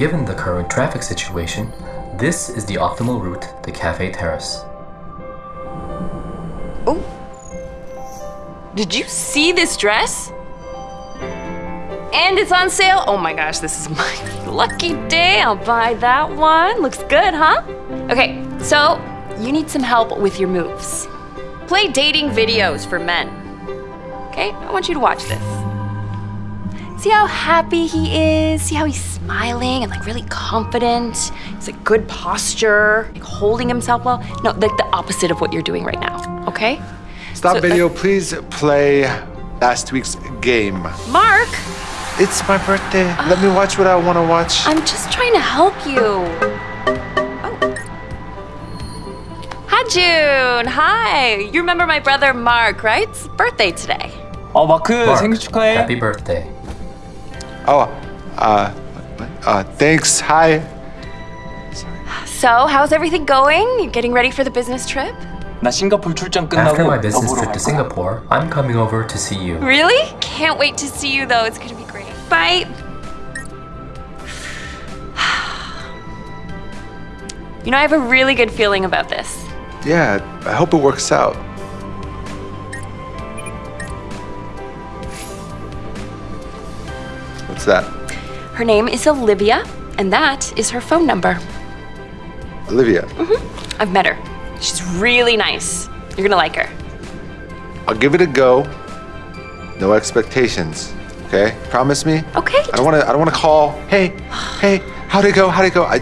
Given the current traffic situation, this is the optimal route to Cafe Terrace. Oh. Did you see this dress? And it's on sale. Oh my gosh, this is my lucky day. I'll buy that one. Looks good, huh? Okay, so you need some help with your moves. Play dating videos for men. Okay, I want you to watch this. See how happy he is? See how he's smiling and like really confident? He's like good posture, like holding himself well. No, like the opposite of what you're doing right now, okay? Stop So, video, uh, please play last week's game. Mark, It's my birthday. Let me watch what I want to watch. I'm just trying to help you. Oh. Hi, June. Hi. You remember my brother Mark, right? It's his birthday today. 어 마크 Mark, 생일 축하해. Happy birthday. Oh, uh, uh, thanks. Hi. So, how's everything going? You getting ready for the business trip? 나 싱가포르 출장 끝나고 After my 너 business 보러 trip 갈 to 거야. Singapore, I'm coming over to see you. Really? Can't wait to see you though. It's gonna be great. Bye. You know, I have a really good feeling about this. Yeah, I hope it works out. What's that? Her name is Olivia, and that is her phone number. Olivia. Mm-hmm. I've met her. She's really nice. You're gonna like her. I'll give it a go. No expectations. Okay? Promise me? Okay. I don't want to. I don't want to call. Hey, hey, how'd it go? How'd it go? I